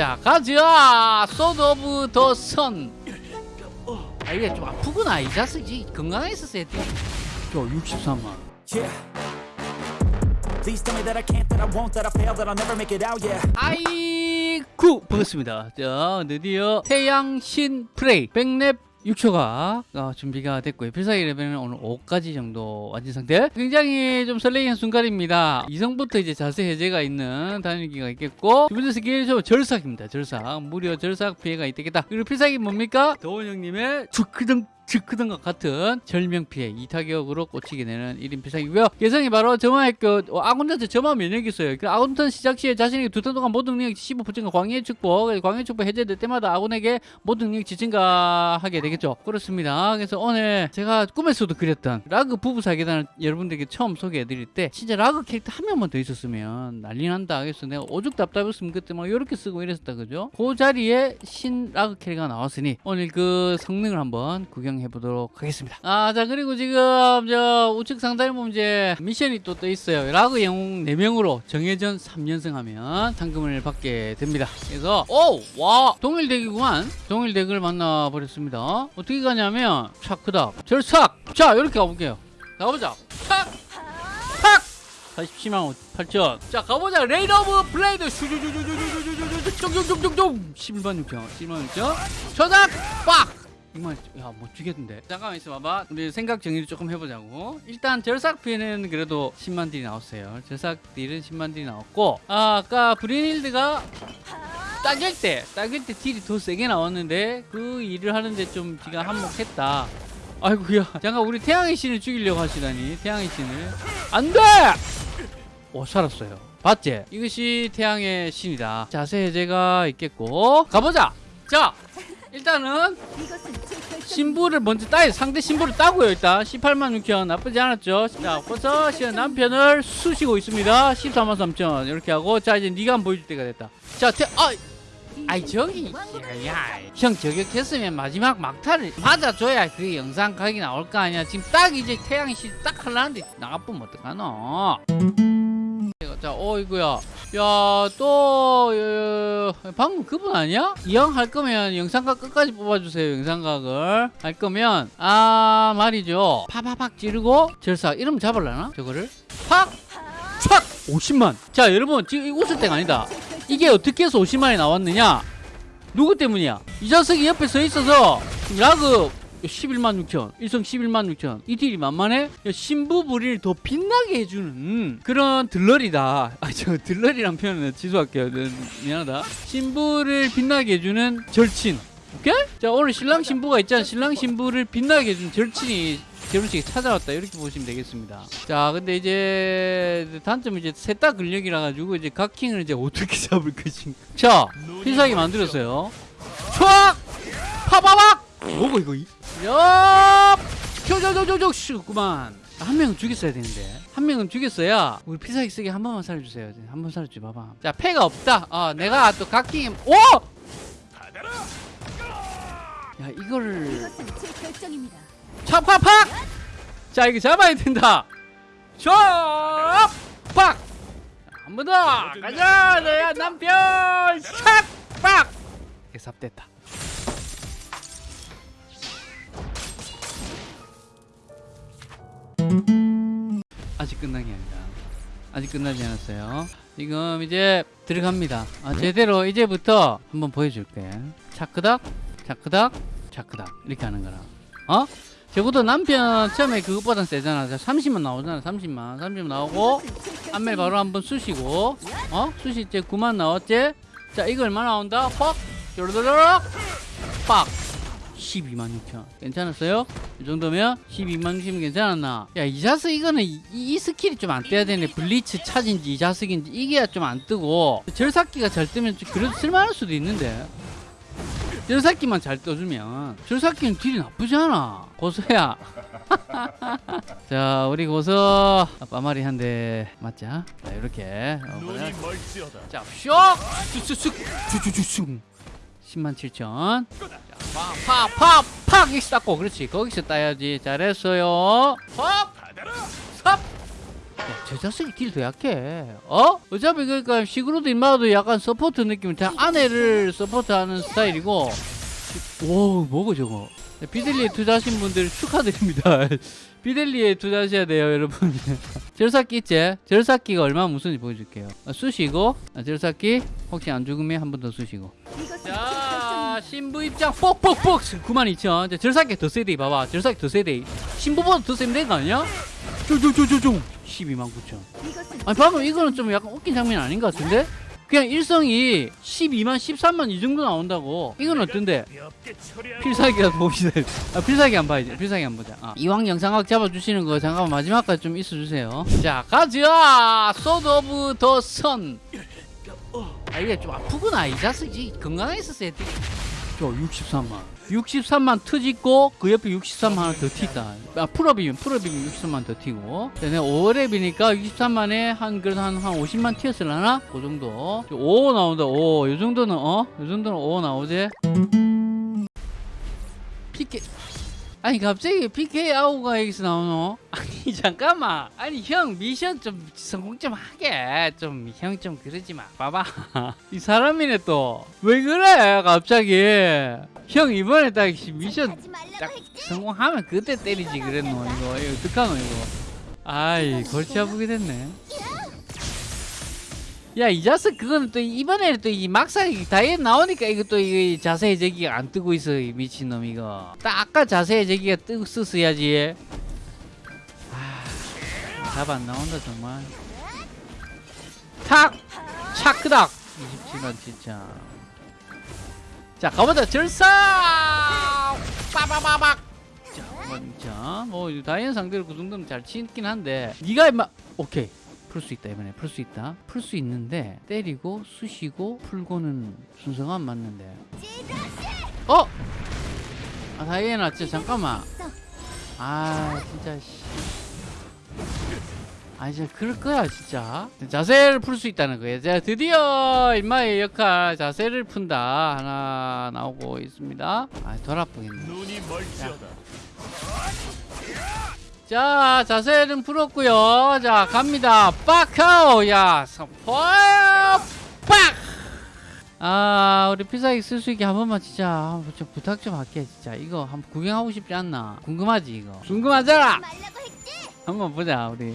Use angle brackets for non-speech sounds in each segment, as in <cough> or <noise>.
자 가자 소드 오브 더선 아 이게 좀 아프구나 이 자식이 건강했었어야 돼저 63만 Yeah. Please tell me that I can't, that I won't, that I fail, that I'll never make it out, yeah. 아이쿠 반갑습니다 자 드디어 태양신 프레이 백랩 6초가 어, 준비가 됐고요. 필살기 레벨은 오늘 5까지 정도 완전 상태. 굉장히 좀 설레이는 순간입니다. 이성부터 이제 자세 해제가 있는 단일기가 있겠고 두 번째 스킬은 좀 절삭입니다. 절삭. 무려 절삭 피해가 있겠다. 그리고 필살기 뭡니까? 도원 형님의 주크등 즉크등과 같은 절명 피해 이 타격으로 꽂히게 되는 1인 필살기고요. 예상이 바로 점화했고 어, 아군한테 점화 면역이 있어요. 그 아군 턴 시작 시에 자신에게 두턴 동안 모든 능력 15% 광해 축복, 광해 축복 해제될 때마다 아군에게 모든 능력 증가하게 되겠죠. 그렇습니다. 그래서 오늘 제가 꿈에서도 그렸던 라그 부부 사기단을 여러분들에게 처음 소개해드릴 때 진짜 라그 캐릭터 한 명만 더 있었으면 난리 난다. 그래서 내가 오죽 답답했으면 그때 막 이렇게 쓰고 이랬었다 그죠? 그 자리에 신 라그 캐릭터가 나왔으니 오늘 그 성능을 한번 구경. 해 보도록 하겠습니다. 아, 자, 그리고 지금 저 우측 상단에 보면 이제 미션이 또 떠 있어요. 라그 영웅 4명으로 정해전 3연승 하면 상금을 받게 됩니다. 그래서, 오! 와! 동일 덱이구만. 동일 덱을 만나버렸습니다. 어떻게 가냐면, 차크다. 절삭! 자, 이렇게 가볼게요. 가보자. 착! 팍! 47만 8천. 자, 가보자. 레이드 오브 블레이드. 슈주주주주주주주주주. 쫑쫑쫑쫑쫑. 11만 6천. 11만 6천. 저작! 빡! 이만 야못 주겠는데. 잠깐만 있어봐봐. 우리 생각 정리를 조금 해보자고. 일단 절삭 피해는 그래도 10만 딜이 나왔어요. 절삭 딜은 10만 딜이 나왔고 아, 아까 브리닐드가 딱일 때 딱일 때 딜이 더 세게 나왔는데 그 일을 하는데 좀 지가 한몫했다. 아이고야. 잠깐 우리 태양의 신을 죽이려고 하시다니 태양의 신을. 안돼! 오 살았어요. 봤지? 이것이 태양의 신이다. 자세 해제가 있겠고. 가보자! 자 일단은 신부를 먼저 따야 상대 신부를 따고요 일단. 18만 6천. 나쁘지 않았죠. 자 벌써 시현 남편을 쑤시고 있습니다. 14만 3천. 이렇게 하고 자 이제 네가 보여줄 때가 됐다. 자 태, 아 아이 저기 야형 저격했으면 마지막 막타를 맞아줘야 그 영상 각이 나올 거 아니야. 지금 딱 이제 태양이 딱 하려는데 나가보면 어떡하노 자, 어이구야. 야, 또, 어, 방금 그분 아니야? 이왕 할 거면 영상각 끝까지 뽑아주세요, 영상각을. 할 거면, 아, 말이죠. 파파팍 찌르고, 절삭. 이러면 잡을라나? 저거를? 팍! 촥! 50만. 자, 여러분, 지금 이 웃을 때가 아니다. 이게 어떻게 해서 50만이 나왔느냐? 누구 때문이야? 이 자석이 옆에 서 있어서, 라그, 11만 6천 1성 11만 6천 이 딜이 만만해? 신부 부리를 더 빛나게 해주는 그런 들러리다. 아 저 들러리란 표현은 취소할게요. 네, 미안하다. 신부를 빛나게 해주는 절친. 오케이? 자 오늘 신랑 신부가 있잖아 신랑 신부를 빛나게 해주는 절친이 결혼식에 찾아왔다. 이렇게 보시면 되겠습니다. 자 근데 이제 단점은 이제 셋 다 근력이라 가지고 이제 각킹을 이제 어떻게 <laughs> 잡을 것인가. 자 필살기 만들었어요. 촥! 파바박! 뭐고 이거 야! 저저저저저 슈구만. 한 명은 죽였어야 되는데. 한 명은 죽였어야 우리 피사기 쓰게 한 번만 살려주세요. 한 번 살려줘 봐봐. 자 패가 없다. 어 내가 또 각킹 오! 야 이거를 찹팍팍 자 이거 잡아야 된다. 촥팍 한 번 더! 가자! 너야 남편! 찹팍 삽됐다 아직 끝난 게 아니다. 아직 끝나지 않았어요. 지금 이제 들어갑니다. 아, 제대로 이제부터 한번 보여줄게. 차크닥, 차크닥, 차크닥 이렇게 하는 거라. 어? 적어도 남편 처음에 그것보단 세잖아. 30만 나오잖아. 30만. 30만 나오고 안멜 바로 한번 쑤시고 어? 쑤시 이제 9만 나왔지? 자 이거 얼마 나온다? 퍽! 쪼르르륵 빡! 12만 6천. 괜찮았어요? 이 정도면 12만 6천 괜찮았나? 야 이 자석 이거는 이, 이 스킬이 좀 안 떠야 되네 블리츠 차진지 이 자석인지 이게 좀 안 뜨고 절삭기가 잘 뜨면 그래도 쓸만할 수도 있는데. 절삭기만 잘 떠주면 절삭기는 딜이 나쁘지 않아. 고소야. <laughs> 자 우리 고소. 빠마리 한 대 맞자. 자 이렇게. 어, 자 슉! 쑥쑥 쑥쑥쑥 10만 7천 팍 팍팍팍 이렇게 닦고 그렇지 거기서 따야지 잘했어요 팍! 삽! 저 자식이 딜더 약해. 어? 어차피 그러니까 시그로드 인마도 약간 서포트 느낌이 다 아내를 서포트하는 스타일이고. 오, 뭐고 저거? 네, 비델리에 투자하신 분들 축하드립니다. <laughs> 비델리에 투자하셔야 돼요, 여러분. <laughs> 절삭기 있지? 절삭기가 얼마나 무슨지 보여줄게요. 아, 쑤시고, 아, 절삭기 혹시 안 죽으면 한 번 더 쑤시고. 자, 신부 입장 뽁뽁뽁 92,000. 자, 절삭기 더 세대 봐봐. 절삭기 더 세대. 신부보다 더 세면 되는 거 아니야? 쪼쪼쪼쪼쪼 129,000. 아니 방금 이거는 좀 약간 웃긴 장면 아닌 것 같은데? 그냥 일성이 12만 13만 이 정도 나온다고 이건 어떤데? 필살기가 돼. 아, 필살기 안 봐야지. 필살기 안 보자. 아, 이왕 영상각 잡아주시는 거 잠깐만 마지막까지 좀 있어주세요. 자, 가자! Sword of the Sun. 아, 이게 좀 아프구나. 이 자식이 건강했었어야 돼. 저 63만. 63만 터지고 그 옆에 63만 하나 더 튀다. 아, 풀업이면 풀업이면 63만 더 튀고. 자, 내가 5렙이니까 63만에 한 그래도 한, 한 50만 튀었을라나? 그 정도. 5 나온다. 5. 요 정도는 어? 요 정도는 5 나오지? PK 아니 갑자기 PK 아우가 여기서 나오노? <laughs> 아니 잠깐만. 아니 형 미션 좀 성공 좀 하게. 좀 형 좀 그러지 마. 봐봐. <laughs> 이 사람이네 또. 왜 그래 갑자기? 형 이번에 딱 미션 딱 성공하면 그때 때리지 그랬노 이거. 이거 어떡하노 이거. 아이 골치 아프게 됐네 야 이 자식 그거는 또 이번에는 또이 막상 이 다이어트 나오니까 이거 또 이 자세 제기가 안 뜨고 있어 이 미친놈 이거. 딱 아까 자세 제기가 뜨고 썼어야지. 아 답 안 나온다 정말. 탁! 차크닥! 27만 진짜 자 가보자. 절사 빠바바박! 자, 먼저 뭐 다이언 상대로 그 정도는 잘 치긴 한데. 네가 임마 오케이 풀 수 있다 이번에 풀 수 있다. 풀 수 있는데 때리고 쑤시고 풀고는 순서가 안 맞는데. 어? 아 다이애나 진짜 잠깐만. 아 진짜 씨. 아 진짜 그럴 거야 진짜. 자세를 풀 수 있다는 거예요. 자 드디어 인마의 역할. 자세를 푼다. 하나 나오고 있습니다. 아 돌아보겠네. 자 자세는 풀었고요. 자 갑니다. 빡하오. 야 선포야 빡아 우리 필살기 쓸 수 있게 한 번만 진짜 좀 부탁 좀 할게 진짜. 이거 한번 구경하고 싶지 않나? 궁금하지 이거? 궁금하잖아! 한번 보자 우리.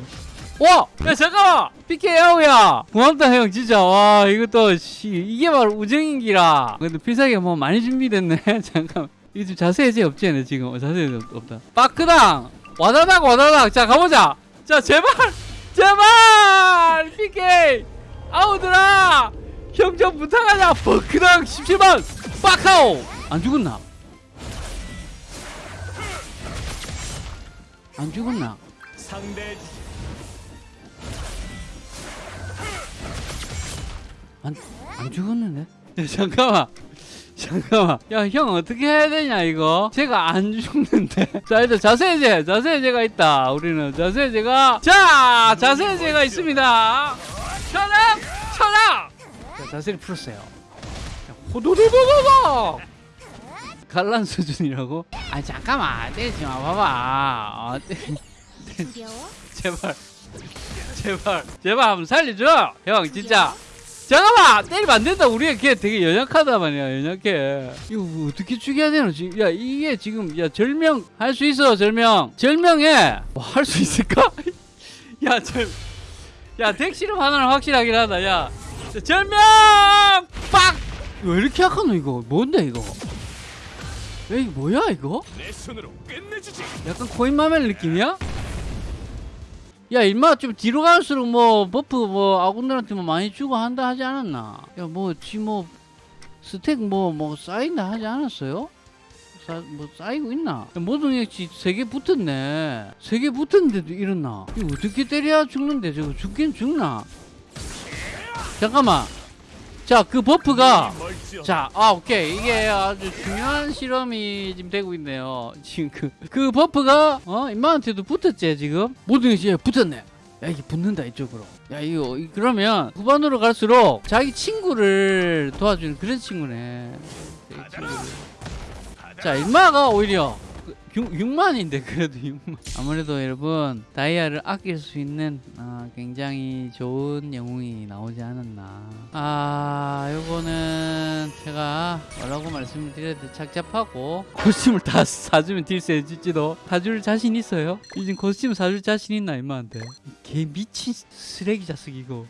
와! 야 잠깐만! PK 야우야! 고맙다 형 진짜. 와 이것도 씨, 이게 바로 우정인기라. 근데 필살기가 뭐 많이 준비됐네. <laughs> 잠깐 이거 좀 자세 해제 없지 않네 지금? 어, 자세 해제 없- 없다. 빠크당! 와다닥 와다닥. 자 가보자. 자 제발 제발! PK 아우들아 형좀 부탁하자. 버크당 17만. 빠카오! 안 죽었나? 안 죽었나? 상대 안, 안 죽었는데? 야, 잠깐만. 잠깐만. 야, 형 어떻게 해야 되냐, 이거? 제가 안 죽는데. <laughs> 자, 일단 자세제제, 자세제가 있다. 우리는 자세제가. 자, 자세제가 있습니다. 천왕! 천왕! 자, 자세를 풀었어요. 자, 호도도도도도! 갈란 수준이라고? 아, 잠깐만. 때리지 마, 봐봐. 어, 때, 두려워? 제발. 제발. 제발 한번 살려줘. 형, 진짜. 잠깐만! 때리면 안 된다. 우리가 걔 되게 연약하다 말이야 연약해. 이거 뭐 어떻게 죽여야 되노? 지금 야 이게 지금 야 절명 할 수 있어 절명. 절명해! 뭐할수 있을까? 야 절 야 deck 실험 하나는 확실하긴 하다 야. 자, 절명! 빡 왜 이렇게 약하노 이거? 뭔데 이거? 야 이거 뭐야 이거. 약간 코인 마멜 느낌이야? 야 임마 좀 뒤로 갈수록 뭐 buff 뭐 아군들한테 뭐 많이 주고 한다 하지 않았나? 야뭐뭐 stack 뭐뭐 쌓인다 하지 않았어요? 쌓, 뭐 쌓이고 있나? 야, 모든 역시 세 개 붙었네 세 개 붙었는데도 이렇나? 이거 어떻게 때려야 죽는데 저거 죽긴 죽나? 잠깐만 자 그 buff가. 자, 아, 오케이. 이게 아주 중요한 실험이 지금 되고 있네요. 지금 그, 그 buff가, 어, 임마한테도 붙었지, 지금? 모든 것이 붙었네. 야, 이게 붙는다, 이쪽으로. 야, 이거, 이- 그러면 후반으로 갈수록 자기 친구를 도와주는 그런 친구네. 자, 임마가 오히려 6, 6만인데 그래도 6만. 아무래도 여러분 다이아를 아낄 수 있는 아, 굉장히 좋은 영웅이 나오지 않았나. 아 요거는 제가 뭐라고 말씀을 드려야 돼 착잡하고 costume을 다 사주면 deal 세질지도. 사줄 자신 있어요? 요즘 costume 사줄 자신 있나 임마한테? 개 미친 쓰레기 자식 이거